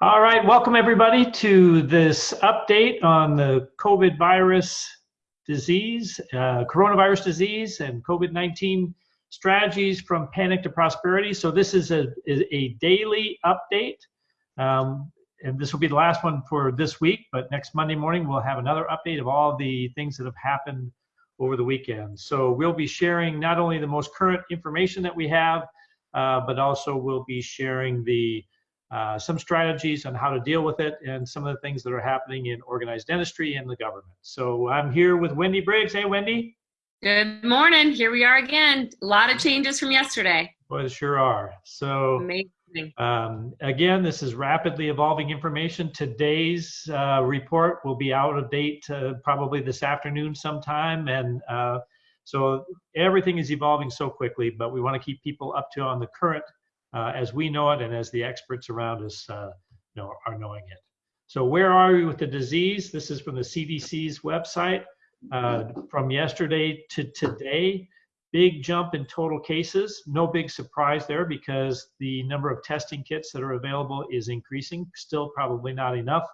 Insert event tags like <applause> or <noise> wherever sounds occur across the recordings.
All right, welcome everybody to this update on the COVID virus disease, uh, coronavirus disease and COVID-19 strategies from panic to prosperity. So this is a, a daily update. Um, and this will be the last one for this week, but next Monday morning we'll have another update of all the things that have happened over the weekend. So we'll be sharing not only the most current information that we have, uh, but also we'll be sharing the uh, some strategies on how to deal with it and some of the things that are happening in organized dentistry and the government. So I'm here with Wendy Briggs. Hey, Wendy. Good morning. Here we are again. A lot of changes from yesterday. Well, there sure are. So Amazing. Um, again, this is rapidly evolving information. Today's uh, report will be out of date uh, probably this afternoon sometime. And uh, so everything is evolving so quickly, but we want to keep people up to on the current uh, as we know it and as the experts around us uh, know, are knowing it. So where are we with the disease? This is from the CDC's website. Uh, from yesterday to today, big jump in total cases. No big surprise there because the number of testing kits that are available is increasing. Still probably not enough,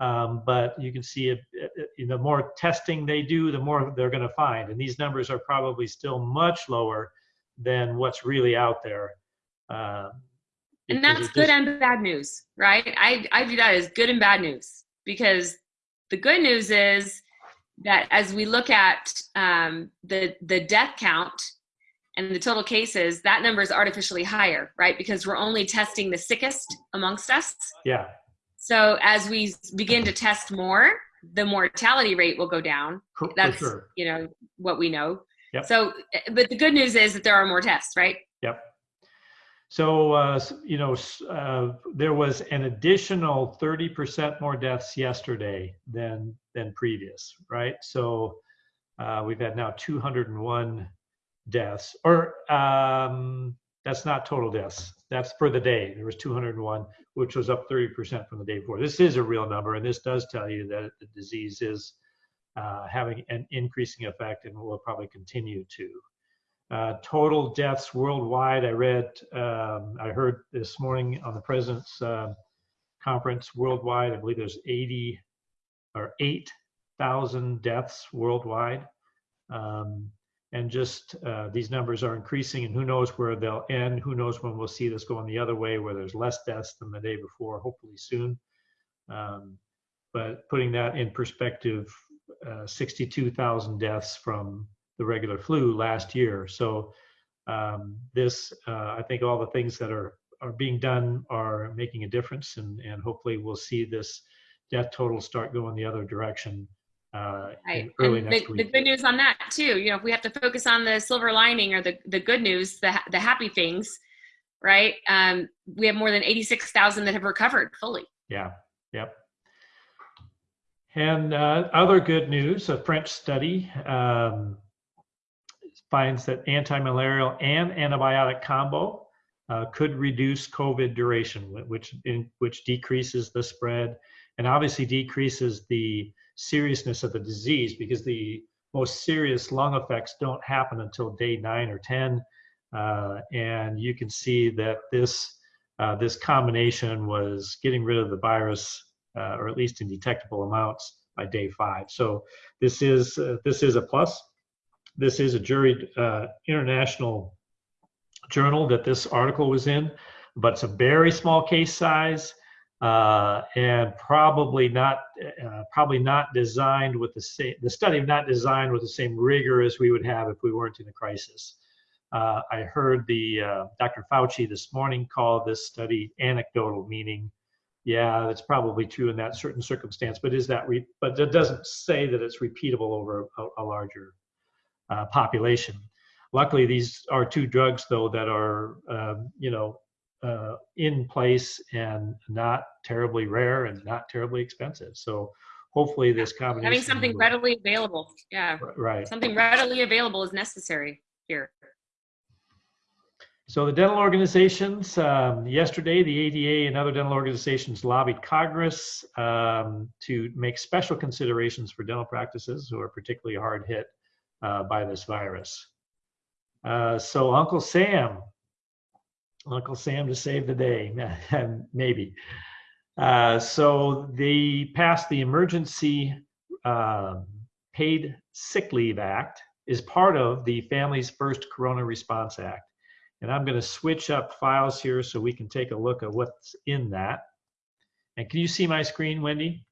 um, but you can see it, it, the more testing they do, the more they're going to find. And these numbers are probably still much lower than what's really out there. Um, and that's good and bad news, right? I, I view that as good and bad news because the good news is that as we look at um, the, the death count and the total cases, that number is artificially higher, right? Because we're only testing the sickest amongst us. Yeah. So as we begin to test more, the mortality rate will go down. That's, sure. you know, what we know. Yep. So, eh, but the good news is that there are more tests, right? So, uh, you know, uh, there was an additional 30% more deaths yesterday than than previous, right? So uh, we've had now 201 deaths, or um, that's not total deaths. That's for the day. There was 201, which was up 30% from the day before. This is a real number, and this does tell you that the disease is uh, having an increasing effect and will probably continue to. Uh, total deaths worldwide, I read, um, I heard this morning on the president's uh, conference worldwide, I believe there's 80 or 8,000 deaths worldwide. Um, and just uh, these numbers are increasing and who knows where they'll end, who knows when we'll see this going the other way where there's less deaths than the day before, hopefully soon. Um, but putting that in perspective, uh, 62,000 deaths from the regular flu last year. So um, this, uh, I think all the things that are, are being done are making a difference and, and hopefully we'll see this death total start going the other direction uh, right. early and next the, week. The good news on that too, you know, if we have to focus on the silver lining or the, the good news, the, the happy things, right? Um, we have more than 86,000 that have recovered fully. Yeah, yep. And uh, other good news, a French study um, finds that anti-malarial and antibiotic combo uh, could reduce COVID duration, which in, which decreases the spread and obviously decreases the seriousness of the disease because the most serious lung effects don't happen until day nine or ten. Uh, and you can see that this uh, this combination was getting rid of the virus, uh, or at least in detectable amounts by day five. So this is uh, this is a plus this is a jury uh, international journal that this article was in, but it's a very small case size uh, and probably not uh, probably not designed with the same the study not designed with the same rigor as we would have if we weren't in a crisis. Uh, I heard the uh, Dr. Fauci this morning call this study anecdotal, meaning, yeah, that's probably true in that certain circumstance, but is that re- but it doesn't say that it's repeatable over a, a larger uh, population. Luckily, these are two drugs, though, that are, um, you know, uh, in place and not terribly rare and not terribly expensive. So hopefully this combination. Having something will, readily available. Yeah. Right. Something readily available is necessary here. So the dental organizations, um, yesterday, the ADA and other dental organizations lobbied Congress um, to make special considerations for dental practices who are particularly hard hit uh, by this virus. Uh, so Uncle Sam, Uncle Sam to save the day, <laughs> maybe. Uh, so they passed the Emergency um, Paid Sick Leave Act is part of the Families First Corona Response Act. And I'm going to switch up files here so we can take a look at what's in that. And can you see my screen, Wendy?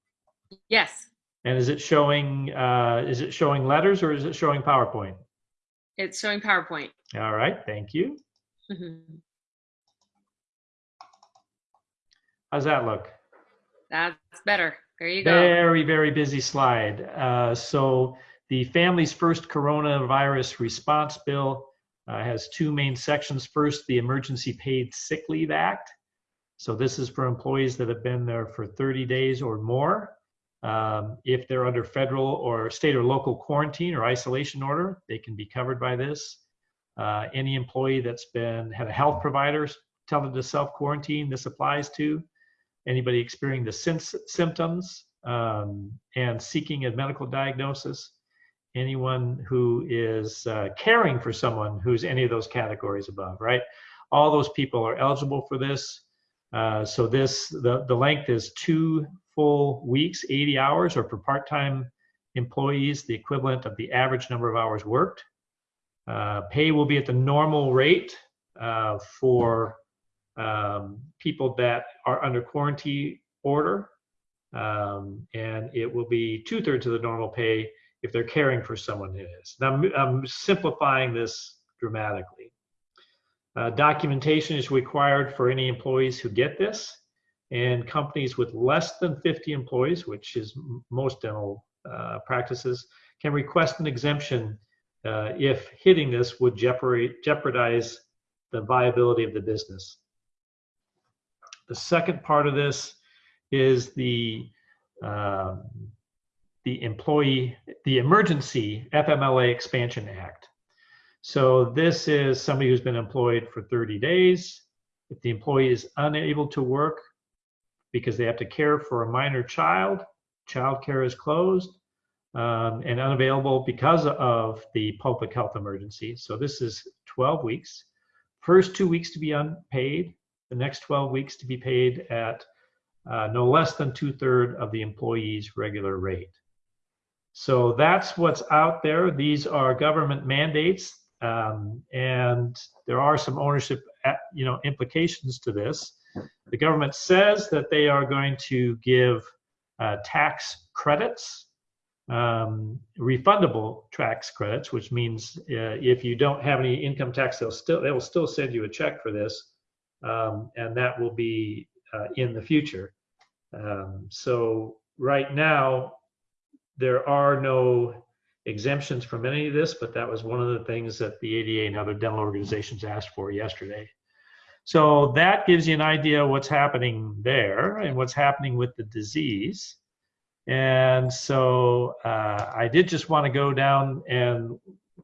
Yes. And is it showing uh, is it showing letters or is it showing PowerPoint? It's showing PowerPoint. All right, thank you. Mhm. How's that look? That's better. There you go. Very, very busy slide. Uh, so the Families First Coronavirus Response Bill uh, has two main sections. First, the Emergency Paid Sick Leave Act. So this is for employees that have been there for 30 days or more. Um, if they're under federal or state or local quarantine or isolation order, they can be covered by this. Uh, any employee that's been had a health provider tell them to self quarantine, this applies to anybody experiencing the sym- symptoms um, and seeking a medical diagnosis, anyone who is uh, caring for someone who's any of those categories above, right? All those people are eligible for this. Uh, so this, the, the length is two full weeks, 80 hours, or for part-time employees, the equivalent of the average number of hours worked. Uh, pay will be at the normal rate uh, for um, people that are under quarantine order, um, and it will be two thirds of the normal pay if they're caring for someone who is. Now, I'm simplifying this dramatically. Uh, documentation is required for any employees who get this, and companies with less than 50 employees, which is most dental uh, practices, can request an exemption uh, if hitting this would jeopardize the viability of the business. The second part of this is the um, the employee the emergency FMLA expansion act. So this is somebody who's been employed for 30 days. If the employee is unable to work because they have to care for a minor child, child care is closed um, and unavailable because of the public health emergency. So this is 12 weeks. First two weeks to be unpaid, the next 12 weeks to be paid at uh, no less than two third of the employee's regular rate. So that's what's out there. These are government mandates, um, and there are some ownership, uh, you know, implications to this. The government says that they are going to give uh, tax credits, um, refundable tax credits, which means uh, if you don't have any income tax, they'll still they will still send you a check for this, um, and that will be uh, in the future. Um, so right now, there are no exemptions from any of this, but that was one of the things that the ADA and other dental organizations asked for yesterday. So that gives you an idea of what's happening there and what's happening with the disease. And so uh, I did just want to go down and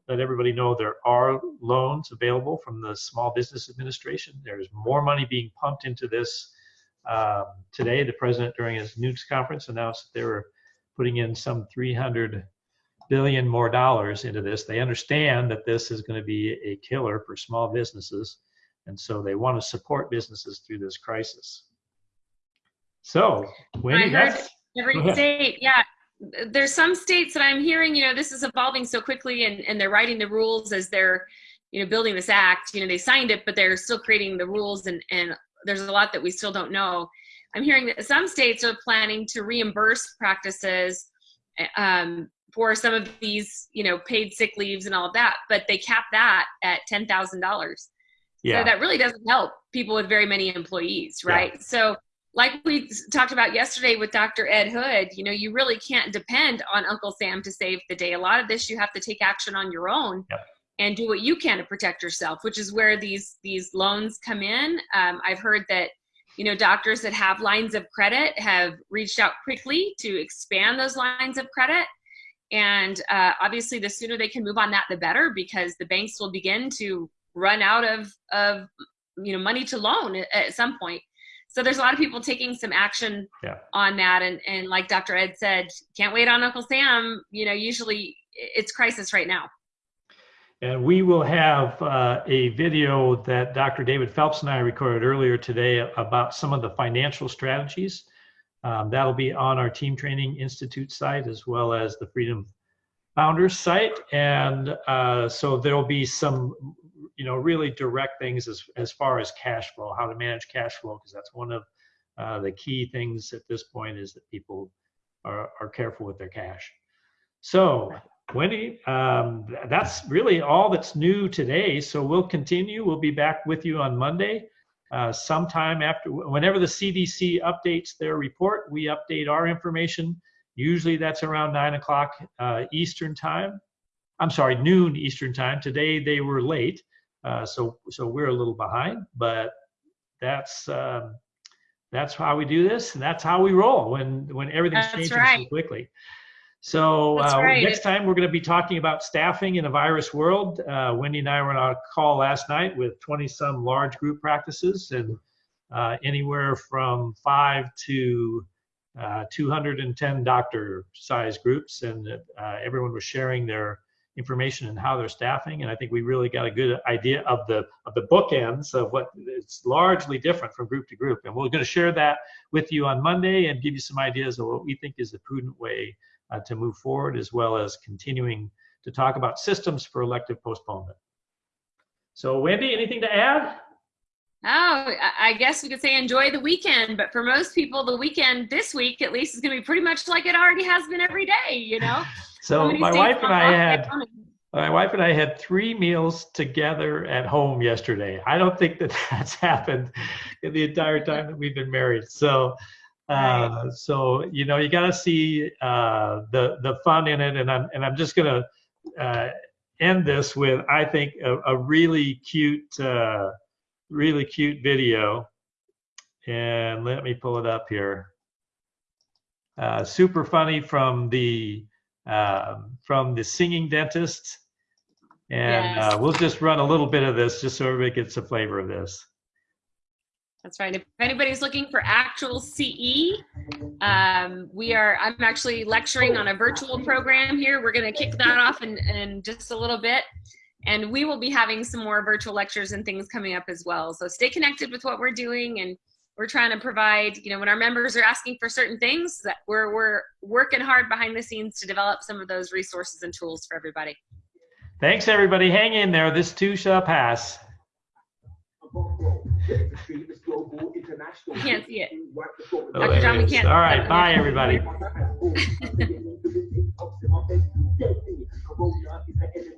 let everybody know there are loans available from the Small Business Administration. There's more money being pumped into this um, today, the president during his news conference announced that they were putting in some 300 billion more dollars into this. They understand that this is going to be a killer for small businesses, and so they want to support businesses through this crisis. So, Wendy, I heard every <laughs> state, yeah. There's some states that I'm hearing, you know, this is evolving so quickly and, and they're writing the rules as they're, you know, building this act. You know, they signed it, but they're still creating the rules and, and there's a lot that we still don't know. I'm hearing that some states are planning to reimburse practices um, for some of these, you know, paid sick leaves and all of that, but they cap that at ten thousand dollars. yeah, So that really doesn't help people with very many employees, Yeah. right? So, like we talked about yesterday with Dr. Ed Hood, you know, you really can't depend on Uncle Sam to save the day. A lot of this you have to take action on your own. Yep. And do what you can to protect yourself, which is where these these loans come in. Um, I've heard that you know doctors that have lines of credit have reached out quickly to expand those lines of credit and uh, obviously the sooner they can move on that the better because the banks will begin to run out of of you know money to loan at, at some point so there's a lot of people taking some action Yeah. on that and and like dr ed said can't wait on uncle sam you know usually it's crisis right now And we will have uh, a video that Dr. David Phelps and I recorded earlier today about some of the financial strategies Um, that'll be on our Team Training Institute site as well as the Freedom Founders site. And uh, so there'll be some, you know, really direct things as, as far as cash flow, how to manage cash flow, because that's one of uh, the key things at this point is that people are, are careful with their cash. So Wendy, um, that's really all that's new today. So we'll continue. We'll be back with you on Monday. Uh, sometime after, whenever the CDC updates their report, we update our information. Usually that's around nine o'clock uh, Eastern time. I'm sorry, noon Eastern time. Today they were late, uh, so so we're a little behind, but that's um, that's how we do this, and that's how we roll when when everything's That's changing right. so quickly. So uh, right. next time we're going to be talking about staffing in a virus world. Uh, Wendy and I were on a call last night with 20 some large group practices and uh, anywhere from five to uh, 210 doctor size groups. And uh, everyone was sharing their information and how they're staffing. And I think we really got a good idea of the of the bookends of what it's largely different from group to group. And we're going to share that with you on Monday and give you some ideas of what we think is the prudent way uh, to move forward, as well as continuing to talk about systems for elective postponement. So, Wendy, anything to add? Oh, I I guess we could say enjoy the weekend, but for most people, the weekend this week at least is going to be pretty much like it already has been every day. You know. <laughs> So, my wife and I had my wife and I had three meals together at home yesterday. I don't think that <laughs> that's happened in the entire time that we've been married. So, uh, so you know, you got to see uh, the the fun in it, and I'm and I'm just gonna uh, end this with I think a, a really cute, uh, really cute video, and let me pull it up here. Uh, super funny from the um, from the singing dentist. And Yes. uh, we'll just run a little bit of this just so everybody gets a flavor of this. That's right. If anybody's looking for actual CE, um, we are. I'm actually lecturing on a virtual program here. We're going to kick that off in, in just a little bit, and we will be having some more virtual lectures and things coming up as well. So stay connected with what we're doing, and we're trying to provide. You know, when our members are asking for certain things, that we're we're working hard behind the scenes to develop some of those resources and tools for everybody. Thanks, everybody. Hang in there. This too shall pass. It's international. Can't see it. Dr. John, we can't. All right, bye, everybody. <laughs>